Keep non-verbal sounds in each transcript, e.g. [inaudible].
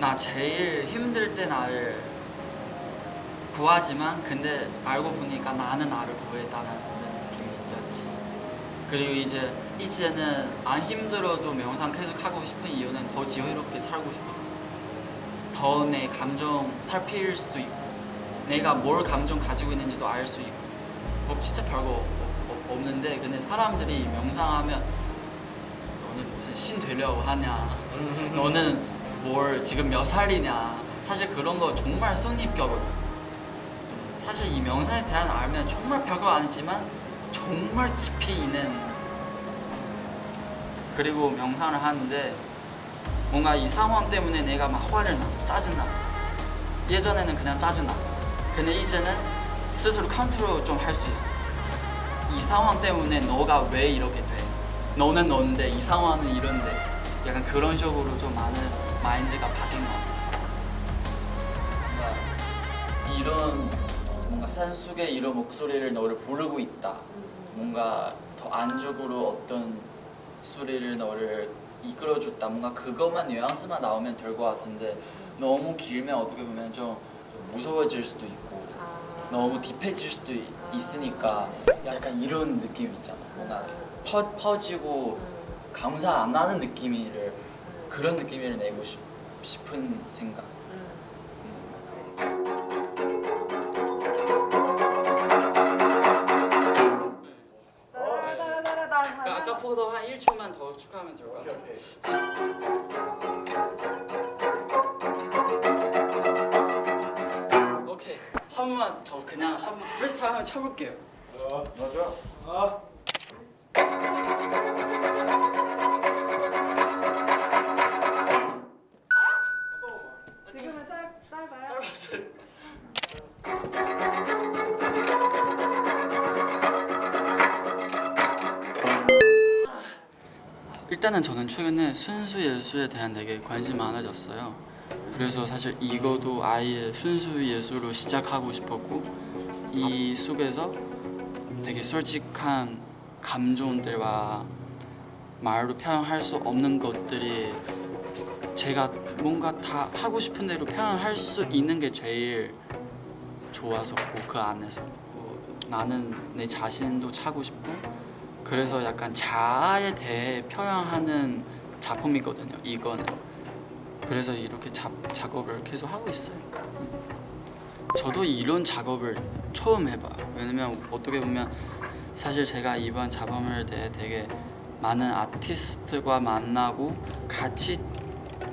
나 제일 힘들 때 나를 구하지만 근데 알고 보니까 나는 나를 구했다는 느낌이었지. 그리고 이제 이제는 안 힘들어도 명상 계속 하고 싶은 이유는 더 지혜롭게 살고 싶어서 더 내 감정 살필 수 있고 내가 뭘 감정 가지고 있는지도 알 수 있고 뭐 진짜 별거 없- 없- 없는데 근데 사람들이 명상하면 너는 무슨 신 되려고 하냐? 너는 뭘 지금 몇 살이냐? 사실 그런 거 정말 선입견거든 사실 이 명상에 대한 알면 정말 별거 아니지만 정말 깊이 있는 그리고 명상을 하는데 뭔가 이 상황 때문에 내가 막 화를 나 짜증나. 예전에는 그냥 짜증나. 근데 이제는 스스로 컨트롤 좀 할 수 있어. 이 상황 때문에 너가 왜 이렇게 돼? 너는 너인데 이 상황은 이런데. 약간 그런 식으로 좀 많은 마인드가 바뀐 것 같아. 뭔가 이런 뭔가 산속에 이런 목소리를 너를 부르고 있다. 뭔가 더 안쪽으로 어떤 소리를 너를 이끌어줬다. 뭔가 그것만 뉘앙스만 나오면 될 것 같은데 너무 길면 어떻게 보면 좀, 좀 무서워질 수도 있고 너무 딥해질 수도 있- 있으니까 약간 이런 느낌 있잖아. 뭔가 퍼, 퍼지고 감사 안 나는 느낌을 그런 느낌을 내고 싶, 싶은 생각. 아까 포도 한 1초만 더 축하하면 될 것 같아 번만 저 그냥 한번 프리스타일 한번 쳐볼게요? 짧았어요 일단은 저는 최근에 순수 예술에 대한 되게 관심이 많아졌어요. 그래서 사실 이거도 아예 순수 예술로 시작하고 싶었고 이 속에서 되게 솔직한 감정들과 말로 표현할 수 없는 것들이 제가 뭔가 다 하고 싶은 대로 표현할 수 있는 게 제일 좋았었고 그 안에서. 뭐 나는 내 자신도 차고 싶고 그래서 약간 자아에 대해 표현하는 작품이거든요 이거는 그래서 이렇게 자, 작업을 계속 하고 있어요. 저도 이런 작업을 처음 해봐요 왜냐면 어떻게 보면 사실 제가 이번 작업을 대해 되게 많은 아티스트과 만나고 같이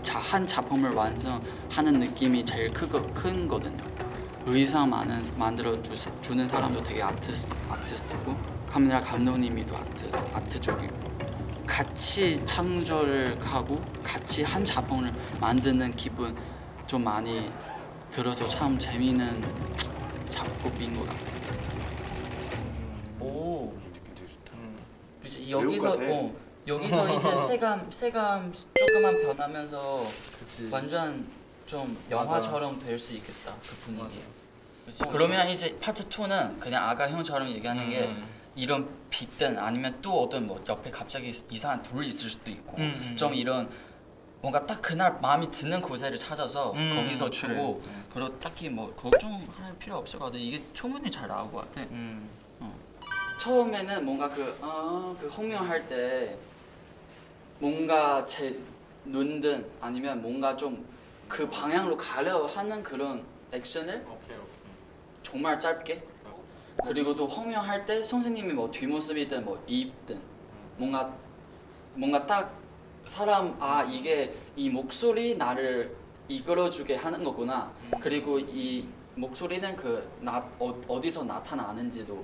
자, 한 작품을 완성하는 느낌이 제일 크거, 큰 거든요. 의상 많은 만들어 주, 주는 사람도 되게 아티스트, 아티스트고 카메라 감독님이도 아트, 아트적이고 같이 창조를 하고 같이 한 작품을 만드는 기분 좀 많이 들어서 참 재미있는 작업인 것 같아요. 오, 그치, 여기서. 어, 여기서 이제 [laughs] 세감 세감 조금만 변하면서 완전 좀 영화처럼 될 수 있겠다 그 분위기. 그치? 그러면 이제 파트 2는 그냥 아까 형처럼 얘기하는 게 음. 이런 빛든 아니면 또 어떤 뭐 옆에 갑자기 이상한 돌이 있을 수도 있고 음, 음, 좀 음. 이런 뭔가 딱 그날 마음이 드는 곳을 찾아서 음, 거기서 그래. 주고 그리고 딱히 뭐 걱정할 필요 없을 것 같아 이게 충분히 잘 나올 것 같아 음. 처음에는 뭔가 그, 어, 그 홍명할 때 뭔가 제 눈든 아니면 뭔가 좀 그 방향으로 가려 하는 그런 액션을 오케이 오케이. 정말 짧게 그리고 또 홍명할 때 선생님이 뭐 뒷모습이든 뭐 입든 뭔가 뭔가 딱 사람 아 이게 이 목소리 나를 이끌어주게 하는 거구나 그리고 이 목소리는 그 나, 어, 어디서 나타나는지도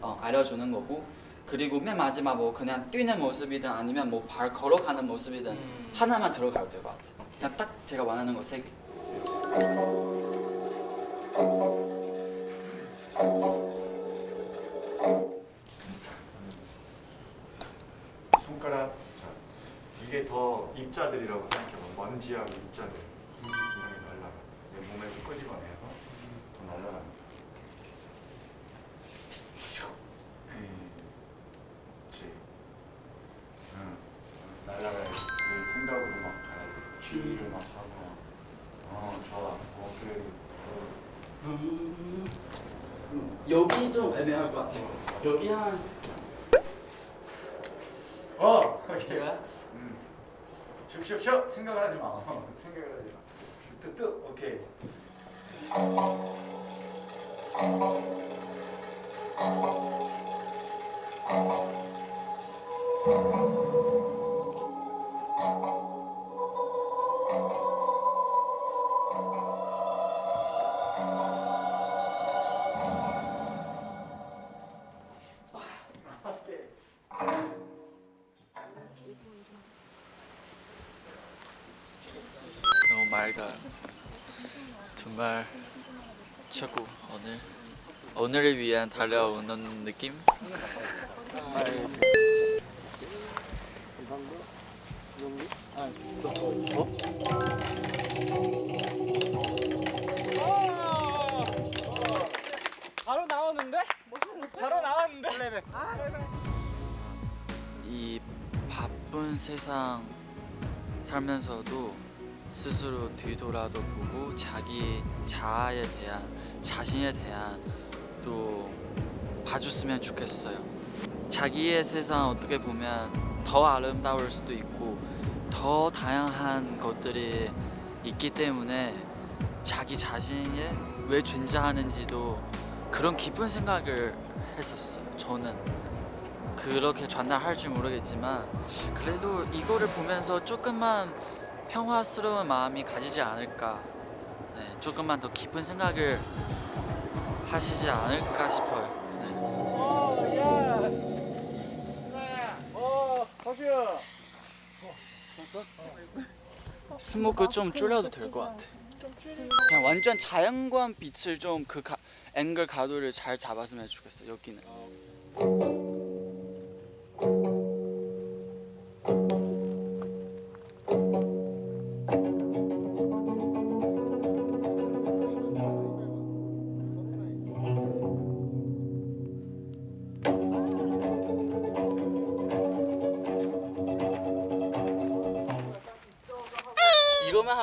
어, 알려주는 거고 그리고 맨 마지막 뭐 그냥 뛰는 모습이든 아니면 뭐 발 걸어가는 모습이든 음. 하나만 들어가도 될 것 같아요 그냥 딱 제가 원하는 거 세 개. 전지하고 입자들 분명히 날라가 몸에 끄집어내서 더 날라갑니다. 예. 날라갈 생각으로 막 가야 돼. 취미를 막 하고 어 좋아 뭐 오케이 음, 여기 좀 애매할 것 같아요. 여기 한 어! [laughs] 오케이. 슉슉슉 생각을 하지 마. 어, [laughs] 생각을 하지 마. 오케이 오케이 맑아요. 정말 최고 오늘 오늘을 위한 달려오는 느낌. 바로 나오는데? 바로 나왔는데? 이 바쁜 세상 살면서도 스스로 뒤돌아도 보고 자기 자아에 대한 자신에 대한 또 봐줬으면 좋겠어요. 자기의 세상 어떻게 보면 더 아름다울 수도 있고 더 다양한 것들이 있기 때문에 자기 자신이 왜 존재하는지도 그런 깊은 생각을 했었어요. 저는 그렇게 전달할 줄 모르겠지만 그래도 이거를 보면서 조금만 평화스러운 마음이 가지지 않을까. 네, 조금만 더 깊은 생각을 하시지 않을까 싶어요. 네. 스모크 좀 줄여도 될 것 같아. 그냥 완전 자연광 빛을 좀 그 앵글 가도를 잘 잡았으면 좋겠어 여기는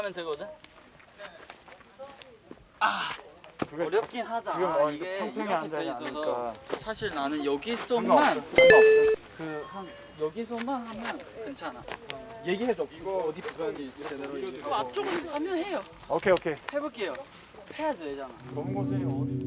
하면 되거든? 아 어렵긴 하다. 지금 아, 어, 이게 평평히 앉아 돼 있어서 사실 나는 여기서만 상관없어. 상관없어. 그한 여기서만 하면 괜찮아. 얘기해줘. 이거 어디 들어가는지 제대로 얘기해. 앞쪽으로 하면 해요. 오케이 오케이. 해볼게요. 해야 되잖아. 검은 곳이 어디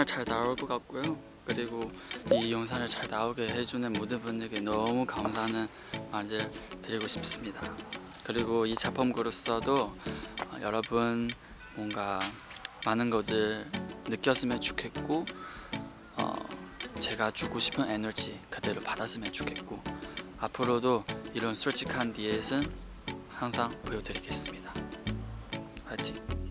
정말 잘 나올 것 같고요. 그리고 이 영상을 잘 나오게 해주는 모든 분들께 너무 감사하는 말을 드리고 싶습니다. 그리고 이 작품으로서도 어, 여러분 뭔가 많은 것들 느꼈으면 좋겠고 어, 제가 주고 싶은 에너지 그대로 받았으면 좋겠고 앞으로도 이런 솔직한 디엣은 항상 보여드리겠습니다. 알지?